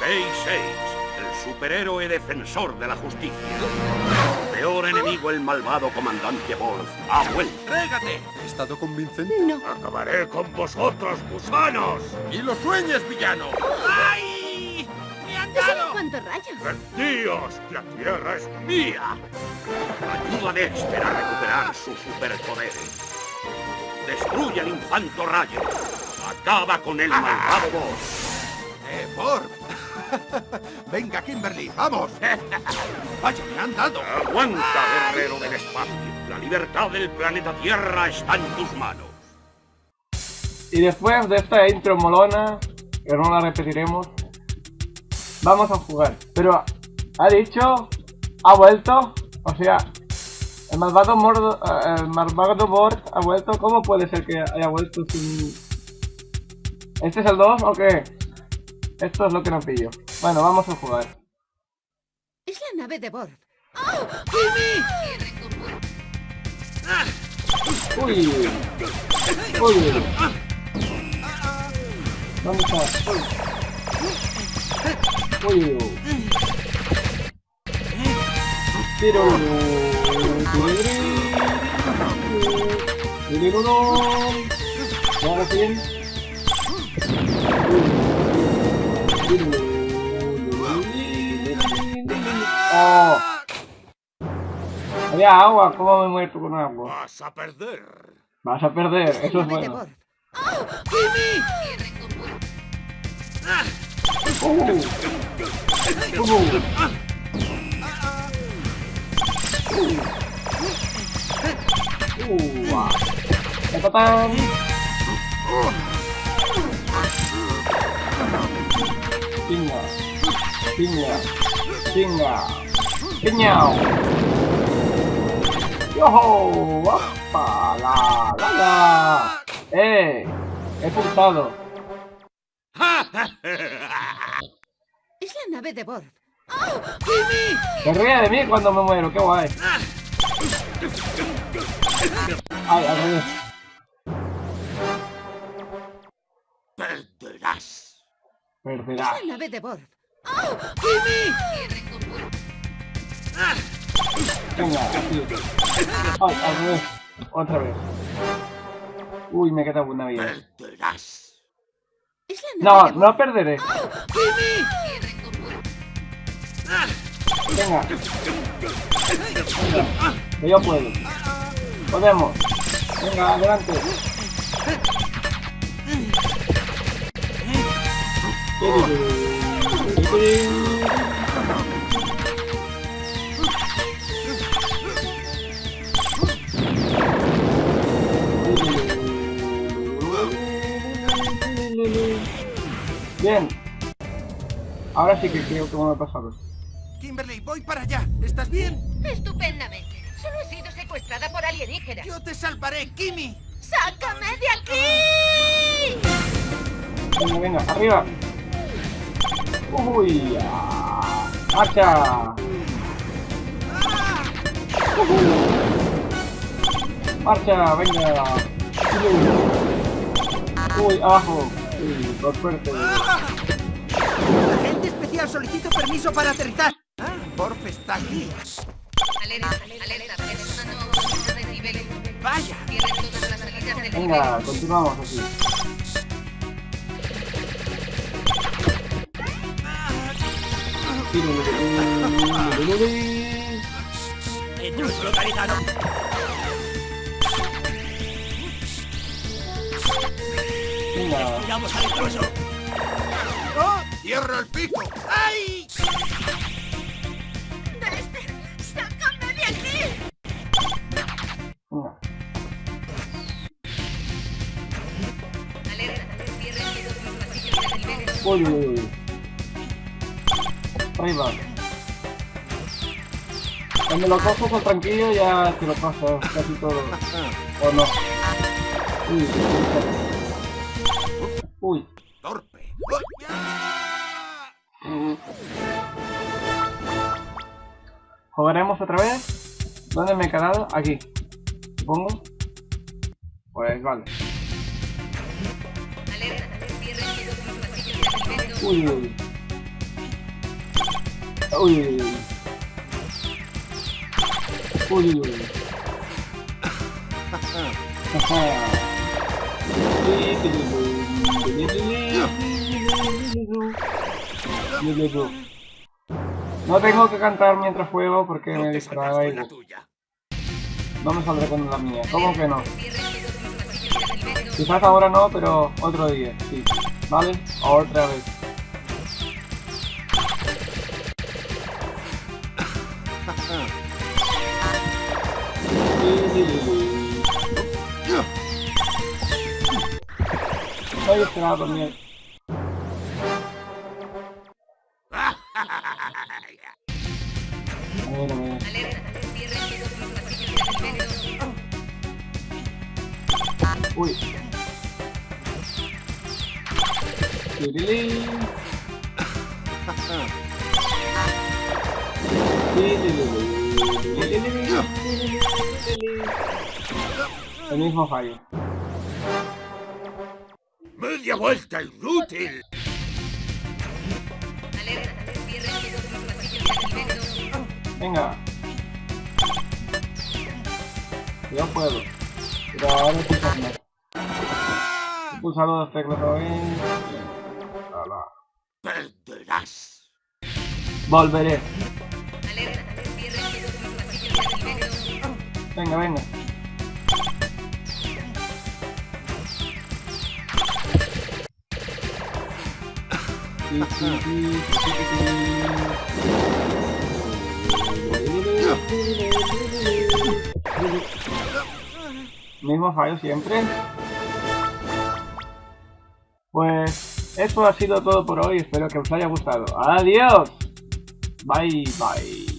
Day 6, el superhéroe defensor de la justicia. Peor enemigo, el malvado comandante Borg, ha vuelto. ¡Régate! ¿He estado convincente? No. Acabaré con vosotros, gusanos. ¡Y lo sueñes, villano! ¡Ay! ¡Me han ¿Eso dado! cuántos rayos? Rendíos, la tierra es mía. Ayuda a Dexter a recuperar sus superpoderes. Destruye al infanto rayo. Acaba con el malvado Borg. ¡Eh, Borg! Venga, Kimberly, vamos. Vaya, me han dado. Aguanta, guerrero del espacio. La libertad del planeta Tierra está en tus manos. Y después de esta intro molona, que no la repetiremos, vamos a jugar. Pero ha dicho, ha vuelto, o sea, el malvado Mordo, eh, el malvado Borg ha vuelto. ¿Cómo puede ser que haya vuelto sin? ¿Este es el 2 o qué? Esto es lo que no pillo. Bueno, vamos a jugar. Es la nave de Borg. Uy, uy. ¿Dónde está? Uy. Uy. Tiro. Tiro. Ahora bien. Oh. Había agua, ¿cómo me muerto con agua? Vas a perder. Vas a perder, eso es bueno. Borg. Uh. Uh. Uh. Uh. Tatatán. Pinga. Pinga. Pinga. Piñao. ¡Yoho! ¡Wapa! ¡La! ¡La! ¡La! ¡Eh! He pulsado. Es la nave de Borg. Se ríe de mí cuando me muero, qué guay. Ay, al revés. Perderás. Es la nave de Borg. Venga, así. Ay, al revés. Otra vez. Uy, me queda una vida. Perderás. No, no perderé. Venga. Venga. Que yo puedo. Podemos. Venga, adelante. Bien. Ahora sí que creo que me ha pasado. Kimberly, voy para allá. ¿Estás bien? Estupendamente. Solo he sido secuestrada por alienígenas. Yo te salvaré, Kimi. ¡Sácame de aquí! Venga, venga, arriba. Uy, ah, marcha. Marcha, venga. Uy, abajo. Uy, por suerte. Agente especial, solicito permiso para aterrizar. Ah, Borf está aquí. Alerta, alerta. Una nueva de nivel. Vaya. Cierren todas las salidas del nivel. Venga, continuamos así. Intruso localizado. Miramos al intruso. ¡Oh! ¡Cierra el pico! ¡Ay! ¡Dexter! ¡Sácame de aquí! Uy. Arriba. Cuando lo coges al tranquillo ya te lo pasas casi todo. ¿O no? Uy. Uy. ¡Torpe! ¡Oh! ¿Jugaremos otra vez? ¿Dónde me he quedado? Aquí. Supongo. Pues vale. Uy, uy. Uy, uy, uy. Uy, uy, No tengo que cantar mientras juego porque me distrae. Y... No me saldré con la mía. ¿Cómo que no? Quizás ahora no, pero otro día, sí. ¿Vale? Otra vez. Saya kenapa nih? Uy. Tiriling. El mismo fallo. ¡Media vuelta, inútil! Venga. Yo puedo. Pero ahora estoy con Pulsar dos teclas bien. Perderás. Volveré. Venga, venga. Mismo fallo siempre. Pues eso ha sido todo por hoy. Espero que os haya gustado. Adiós. Bye, bye.